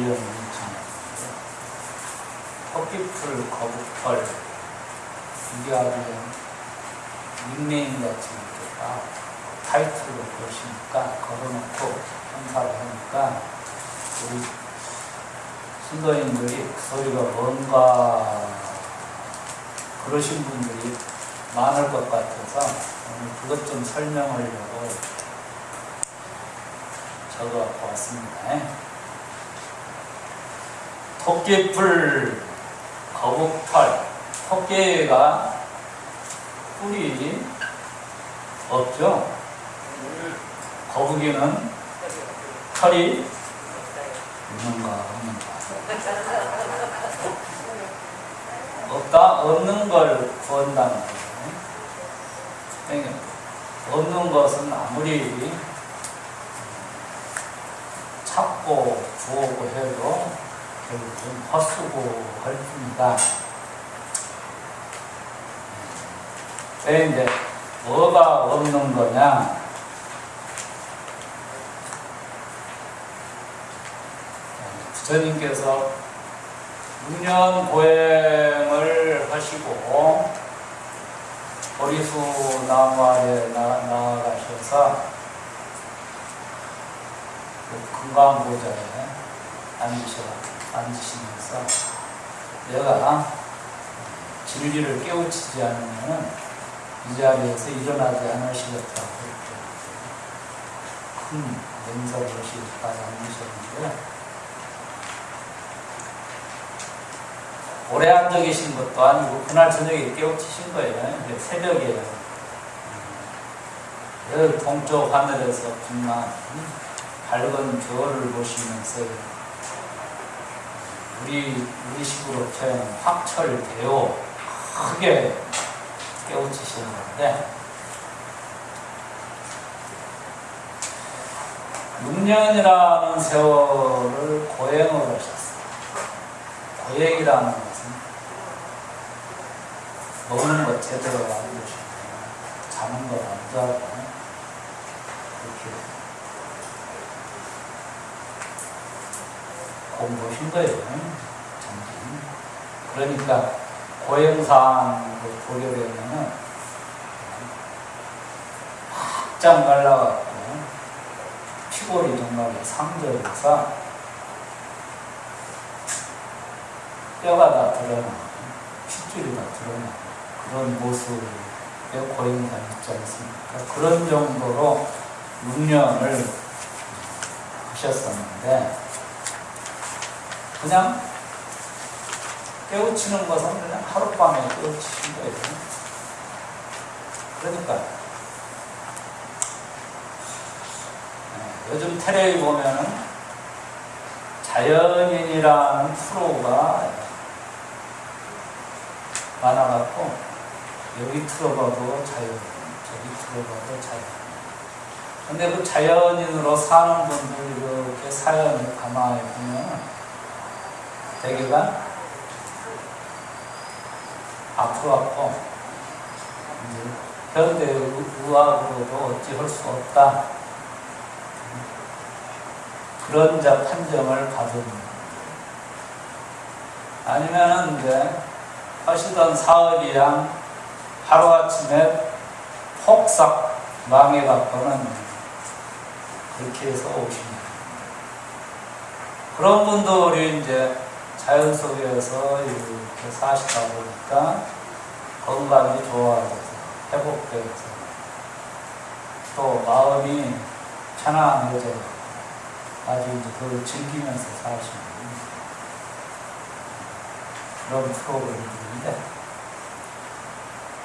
외연 일청 헛빛풀 거북털 이게 아주 닉네임 같은 게다 타이틀로 보시니까 걸어놓고 행사를 하니까 우리 신도인들이 그 소리가 뭔가 그러신 분들이 많을 것 같아서 오늘 그것 좀 설명하려고 적어갖고 왔습니다. 토끼풀 거북털 토끼가 뿔이 없죠? 거북이는 털이 있는가 없는가 없다 없는 걸 구한다는 거예요. 없는 것은 아무리 찾고 구하고 해도 결국은 헛수고 할 뿐이다. 왜 이제 뭐가 없는 거냐? 부처님께서 6년 보행을 하시고 보리수 나무 아래 나, 나아가셔서 그 금강보좌에 앉으셔, 앉으시면서 내가 진리를 깨우치지 않으면 이 자리에서 일어나지 않으시겠다고 큰 하시기까지 앉으셨는데 오래 앉아 계신 것도 아니고 그날 저녁에 깨우치신 거예요. 새벽에 늘 동쪽 하늘에서 빛난 밝은 별을 보시면서 우리 우리 식으로 표현 확철대오 크게 깨우치시는 건데 6년이라는 세월을 고행을 하셨어요. 고행이라는 것은 먹는 것 제대로 안 드시고 자는 것 안 자고 이렇게 공부하신 거예요. 그러니까 고행상으로 보려면은 확장 갈라갖고 피골이 정말 상절해서 뼈가 다 드러나고 핏줄이 다 드러나고 그런 모습의 고행상 있지 않습니까? 그런 정도로 6년을 하셨었는데 그냥 깨우치는 것은 그냥 하룻밤에 깨우치신 거예요. 그러니까 요즘 텔레비 보면은 자연인이라는 프로가 많아갖고 여기 틀어봐도 자연인, 저기 틀어봐도 자연인. 근데 그 자연인으로 사는 분들 이렇게 사연을 가만히 보면 대개가 앞으로 앞고 현대 의학으로도 어찌할 수 없다. 그런 자 판정을 받은 아니면은 이제 하시던 사업이랑 하루아침에 폭삭 망해갖고는 그렇게 해서 오십니다. 그런 분들이 이제 자연 속에서 이렇게 사시다 보니까 건강이 좋아져서 회복되어서 또 마음이 편안해져 아주 이제 그걸 즐기면서 사시는 그런 프로그램인데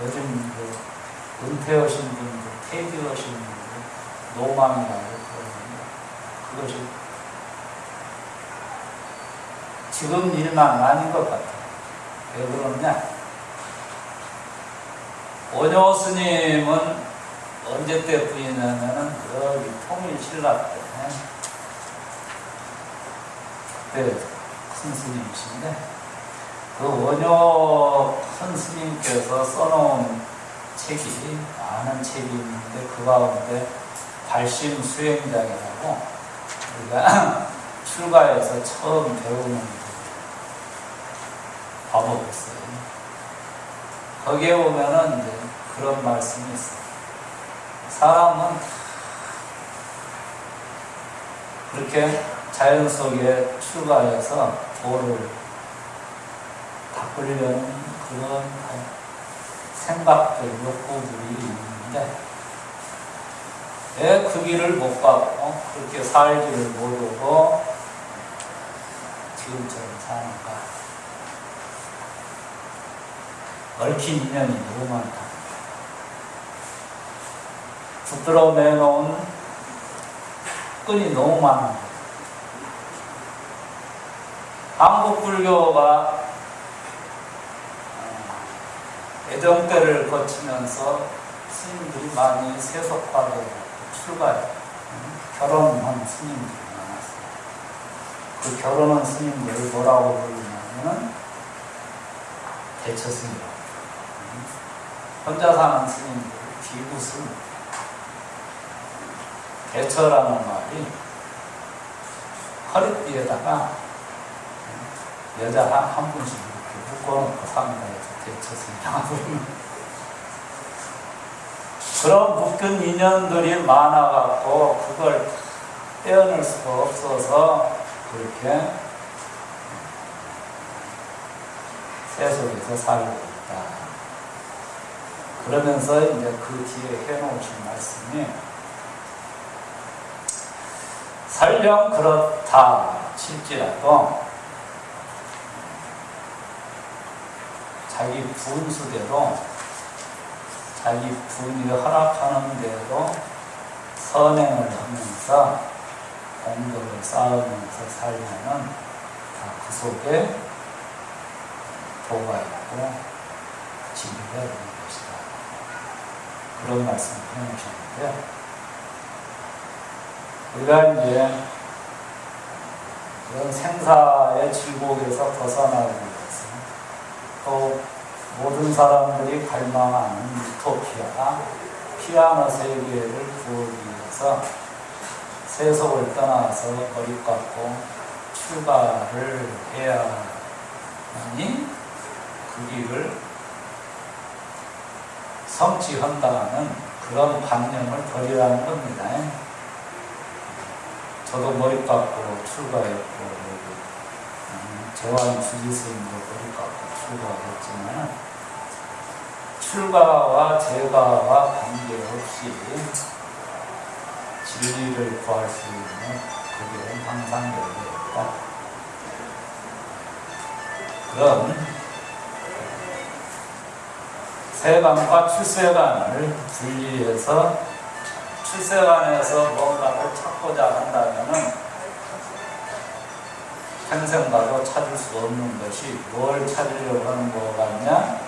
요즘 그 은퇴하신 분들, 퇴직하신 분들, 노망이라고 그러는데 그것이 지금 일만 아닌 것 같아요. 왜 그러냐? 원효 스님은 언제 때뿐이냐면은 여기 통일신라 때 그때 큰 스님이신데 그 원효 큰 스님께서 써놓은 책이 많은 책이 있는데 그 가운데 발심 수행장이라고 우리가 출가해서 처음 배우는 과목이었어요. 거기에 보면은 이제 그런 말씀이 있어요. 사람은 그렇게 자연 속에 출가해서 도를 닦으려는 그런 생각들, 욕구들이 있는데 왜 그 길을 못 가고 그렇게 살지를 모르고 지금처럼 사는가? 얽힌 인연이 너무 많다. 붙들어 내놓은 끈이 너무 많은 거예요. 한국 불교가 애정 때를 거치면서 스님들이 많이 세속화되고 출가해 결혼한 스님들이 많았어요. 그 결혼한 스님들을 뭐라고 부르냐면 대처 스님. 혼자 사는 스님들 비구승 대처라는 말이 허리띠에다가 여자 한, 한 분씩 이렇게 묶어놓고 삽니다. 대처승이라고 부르는 그런 묶은 인연들이 많아갖고 그걸 떼어낼 수가 없어서 그렇게 세속에서 살고. 그러면서 이제 그 뒤에 해놓으신 말씀이 설령 그렇다 칠지라도 자기 분수대로 자기 분이 허락하는 대로 선행을 하면서 공덕을 쌓으면서 살면은 다그 속에 도가 있고 진리가 있는 것이다. 그런 말씀을 해놓으셨는데 우리가 이제 그런 생사의 질곡에서 벗어나기 위해서 또 모든 사람들이 갈망하는 유토피아, 피아노 세계를 구하기 위해서 세속을 떠나서 깎고 출가를 해야 하니 그 길을 성취한다는 그런 관념을 버리라는 겁니다. 저도 머리 깎고 출가했고, 음, 저와 주지스님도 머리 깎고 출가했지만, 출가와 제가와 관계없이 진리를 구할 수 있는 그 길은 항상 열려있다. 그런 세간과 출세간을 분리해서 출세간에서 뭔가를 찾고자 한다면은 평생 가도 찾을 수 없는 것이 뭘 찾으려고 하는 거 같냐?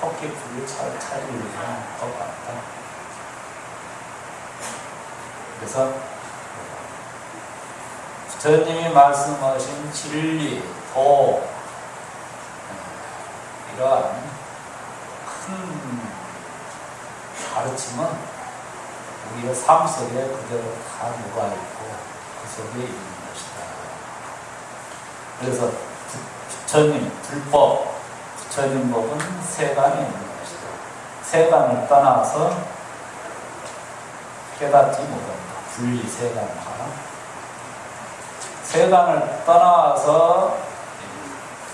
토끼풀을 찾으려고 하는 것 같다. 그래서 부처님이 말씀하신 진리, 도 이러한 큰 가르침은 우리의 삶 속에 그대로 다 녹아있고 그 속에 있는 것이다. 그래서 부처님, 불법, 부처님 법은 세간에 있는 것이다. 세간을 떠나서 깨닫지 못한다. 분리 세간과 세간을 떠나서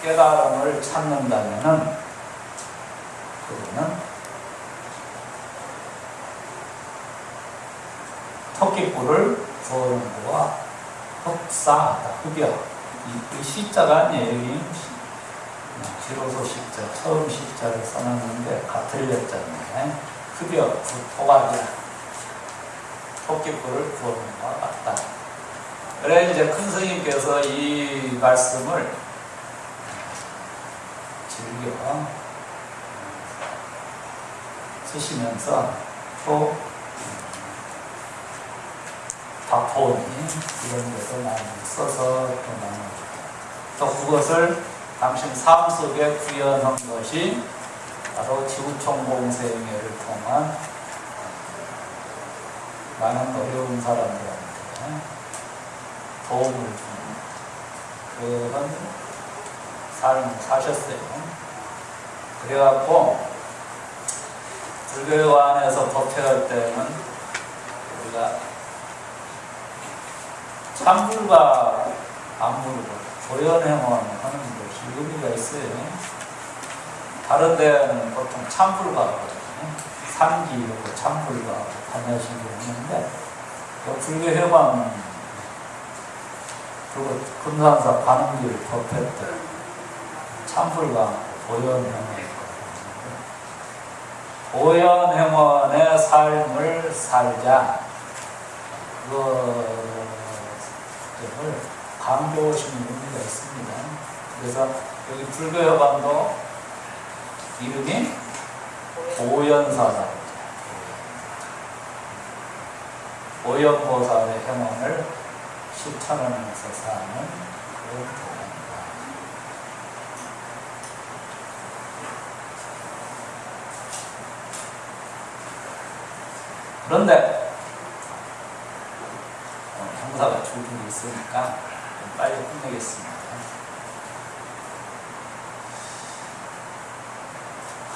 깨달음을 찾는다면은 그거는 토끼불을 부어는 거와 흡사하다. 흡여. 이, 이 시자가 아니에요. 여기 지로소 시자, 처음 시자를 써놨는데 같은 렸잖아요. 토가리야. 토끼불을 부어는 거와 같다. 그래 이제 큰 스님께서 이 말씀을 즐겨 쓰시면서 또 박포니 이런 데서 많이 써서 또 그것을 당신 삶 속에 구현한 것이 바로 지구촌 공생회를 통한 많은 어려운 사람들한테 도움을 주는 그런 삶을 사셨어요. 그래갖고 불교 안에서 법회할 때는 우리가 참불과 안물과 조연행원 하는 것이 의미가 있어요. 다른 데는 보통. 삼기하고 참불가 다녀신 게 있는데 불교 회관은 그리고 금산사 법회 때 참불과 조연행원 오연행원의 삶을 살자. 그 것을 강조하시는 의미가 있습니다. 그래서 여기 불교여관도 이름이 오연사다. 오연보살의 행원을 실천하면서 사는 그런 도입니다. 그런데 어, 형사가 줄줄이 있으니까 좀 빨리 끝내겠습니다.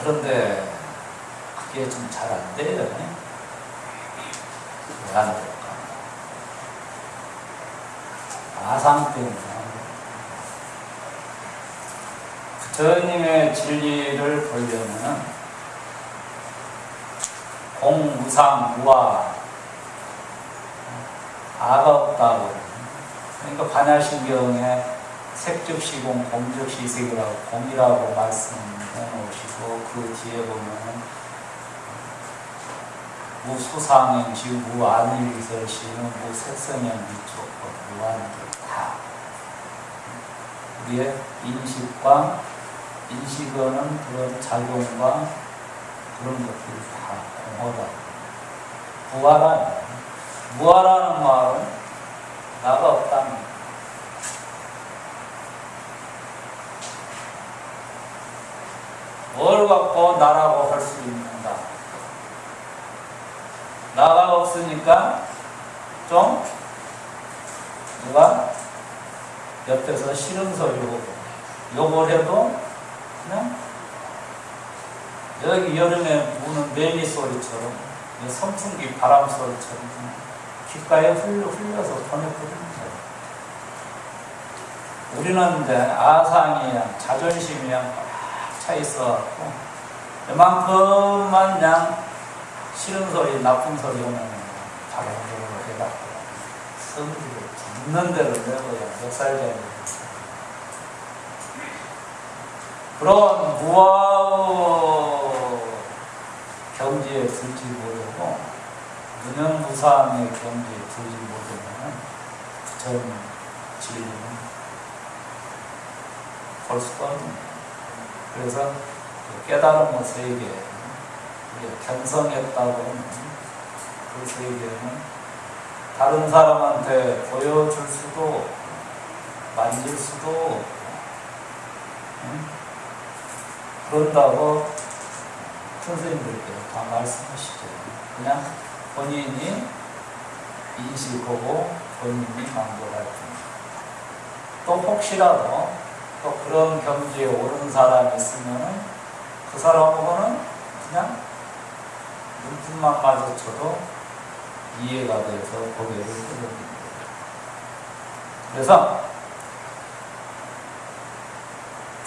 그런데 그게 좀 잘 안 돼요. 왜안 될까? 아상 때문에. 부처님의 진리를 보려면 공무상 무아 아가 없다고 그러니까 반야신경에 색즉시공 공즉시색이라고 공이라고 말씀해 놓으시고 그 뒤에 보면 무수상행시 무안일설시는 무색성행비촉법 무한들 다 우리의 인식과 인식하는 그런 작용과 그런 것들이 다 공허다. 부활한 무아라는 말은 나가 없다는 뭘 갖고 나라고 할 수 있는가? 나가 없으니까 좀 누가 옆에서 싫은 소리 하고 욕을 해도 그냥 여기 여름에 부는 매미 소리처럼 선풍기 바람 소리처럼 귓가에 흘려, 흘려서 보내버립니다. 우리는 이제 아상이야, 자존심이야 꽉차 있어갖고 이만큼만 그냥 싫은 소리, 나쁜 소리 오면 바로 해갖고 성질을 듣는 대로 내고야 몇 살짜리 그런 무아의 경지에 들지 못하고 무념무상의 경지에 들지 못하면 전 진리는 볼 수가 없는 그래서 깨달음의 세계 우리가 견성했다고 그 세계는 다른 사람한테 보여줄 수도 만질 수도 응? 그런다고 선생님들께 다 말씀하시죠. 그냥 본인이 인식하고 본인이 만족할 뿐. 또 혹시라도 또 그런 경지에 오른 사람이 있으면 그 사람하고는 그냥 눈만 마주쳐도 이해가 돼서 고개를 끄덕입니다. 그래서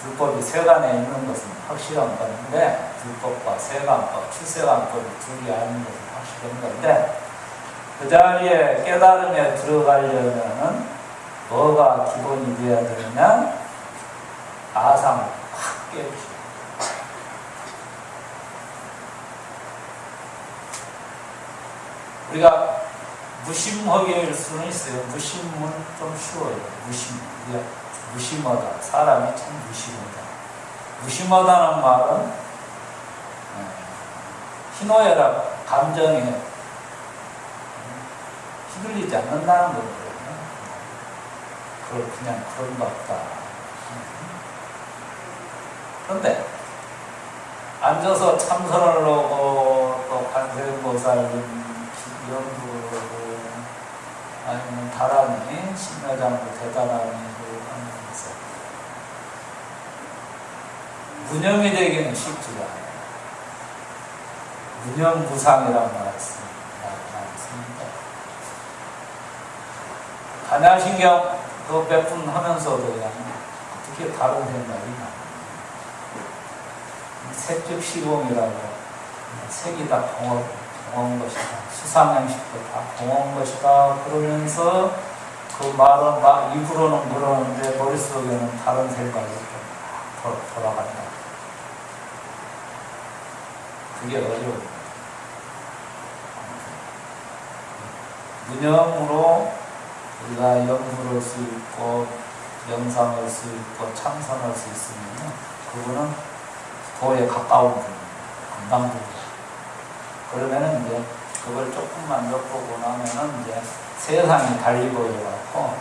불법이 세간에 있는 것은 확실한 건데 불법과 세간법, 출세간법이 둘이 아닌 것은 확실한 건데 그 자리에 깨달음에 들어가려면은 뭐가 기본이 되어야 되느냐? 아상을 확 깨우치고 우리가 무심하게 일 수는 있어요. 무심은 좀 쉬워요. 무심. 우리가 무심하다. 사람이 참 무심하다. 무심하다는 말은 어, 희노애락 감정에 휘둘리지 않는다는 거거든요. 그걸 그냥 그런가 보다. 그런데 앉아서 참선을 하고 또 관세음보살 연구를 아니면 다란히 신묘장도 대단하니 하면서 무념이 되기는 쉽지가 말씀 말씀입니다. 반야신경 그 배분하면서도 그냥 어떻게 다른 생각이 나. 색즉 시공이라고 색이 다 공업, 공업 것이다. 수상행식도 다 공업 것이다. 그러면서 그 말은 막 입으로는 그러는데 머릿속에는 다른 생각이 좀 돌아간다. 어려워요. 무념으로 우리가 연구를 수 있고 명상할 수 있고 참선할 수 있으면 그거는 도에 가까운 분. 그러면은 이제 그걸 조금만 엿보고 나면은 이제 세상이 달리 보여갖고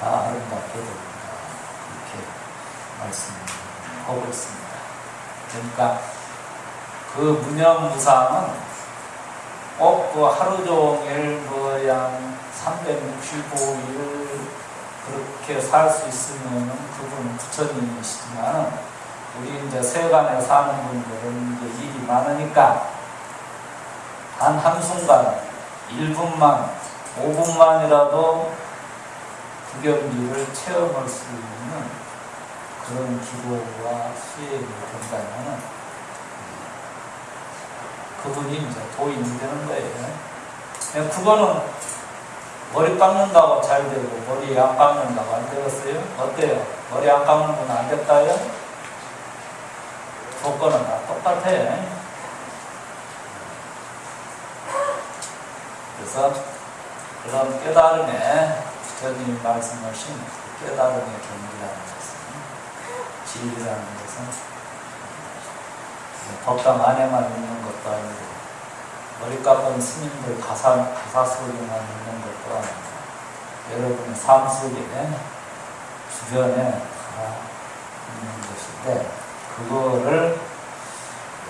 다 아름답게 됩니다. 이렇게 말씀하고 있습니다. 그러니까 그 무념무상은 꼭그 하루 종일 뭐양 365일 그렇게 살 수 있으면 그분은 부처님이시지만 우리 이제 세간에 사는 분들은 이제 일이 많으니까 단 한순간 1분만 5분만이라도 그 경지를 체험할 수 있는 그런 기도와 수행이 된다면 그분이 이제 도인이 되는 거예요. 그거는 머리 깎는다고 잘 되고 머리 안 깎는다고 안 되겠어요? 어때요? 머리 안 깎는 건 안 됐다요? 조건은 다 똑같아. 그래서 그런 깨달음에 부처님이 말씀하신 깨달음의 경지라는 것은 진리라는 것은 법당 안에만 있는 것도 아니고 머리 깎은 스님들 가사, 가사 속에만 있는 것도 아니고 여러분의 삶 속에 주변에 다 있는 것인데 그거를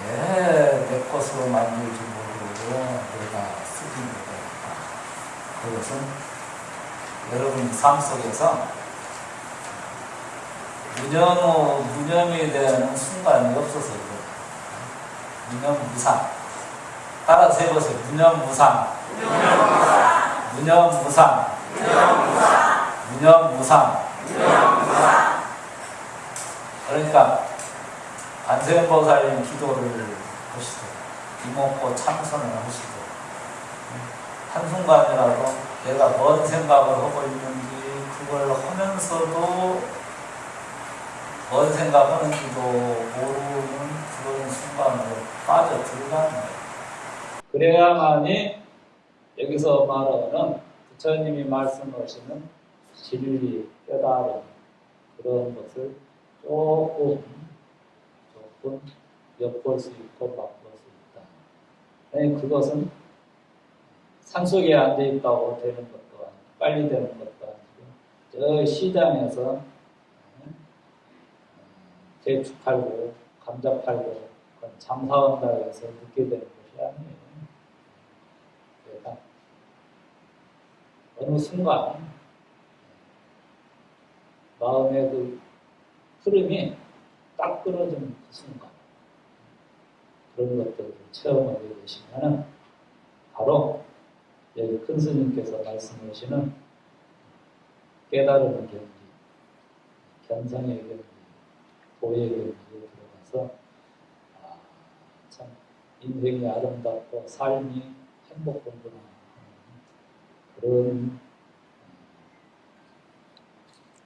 왜내 것으로 만들지 모르고 내가 쓰지 못할까 그것은 여러분 삶 속에서 무념, 무념이 되는 순간이 없어서. 무념무상. 따라서 해보세요. 무념무상. 무념무상. 무념무상. 그러니까 관세음보살님 기도를 하시고 이목고 참선을 하시고 한순간이라도 내가 뭔 생각을 하고 있는지 그걸 하면서도 뭔 생각하는지도 모르는 그런 순간으로 빠져 들어가는 거예요. 그래야만이 여기서 말하는 부처님이 말씀하시는 진리, 깨달음 그런 것을 조금 조금 엿볼 수 있고 맛볼 수 있다. 아니 그것은 산속에 앉아 있다고 되는 것도 아니고 빨리 되는 것도 아니고 저 시장에서 대추 팔고 감자 팔고 장사한다고 해서 늦게 되는 것이 아니에요. 그러니까 어느 순간 마음의 그 흐름이 딱 끊어지는 그 순간 그런 것들을 체험하게 되시면은 바로 여기 큰 스님께서 말씀하시는 깨달음의 경지, 견성의 경지, 도의 경지에 들어가서 인생이 아름답고 삶이 행복하구나 하는 그런 음,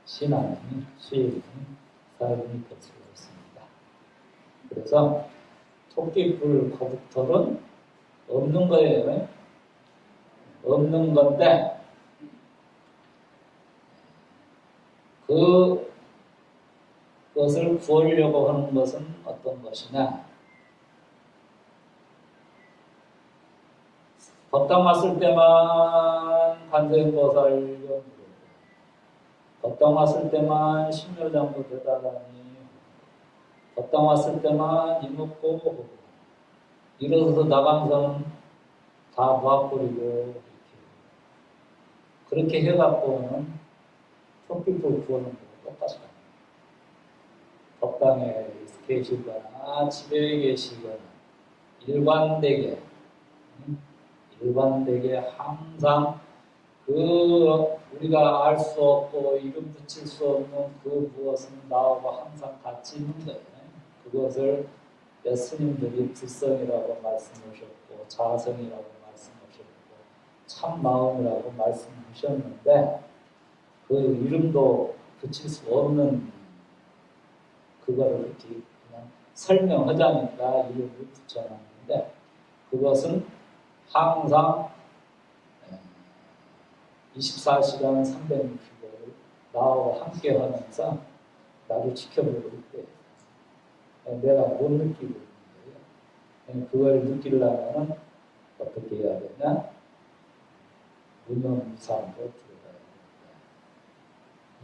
신앙이 수행이 삶이 것으로 있습니다. 그래서 토끼불 거북털은 없는 거예요. 없는 건데 그 것을 구하려고 하는 것은 어떤 것이냐? 법당 왔을 때만 관세음보살 연구, 법당 왔을 때만 신묘장도 되다라니, 법당 왔을 때만 이목고 일어서서 나강선 다 모아버리고 이렇게. 그렇게 해갖고는 토끼풀 구하는 거 똑같이 법당에 계시거나 집에 계시거나 일관되게. 음, 일관되게 항상 그 우리가 알 수 없고 이름 붙일 수 없는 그 무엇은 나하고 항상 같이 있는 거예요. 그것을 예수님들이 불성이라고 말씀하셨고 자성이라고 말씀하셨고 참마음이라고 말씀하셨는데 그 이름도 붙일 수 없는 그거를 이렇게 그냥 설명하자니까 이름을 붙여놨는데 그것은 항상 24시간 365일 나와 함께 하면서 나를 지켜보고 있대. 내가 못 느끼고 있는 거예요. 그걸 느끼려면 어떻게 해야 되냐? 무념무상으로 들어야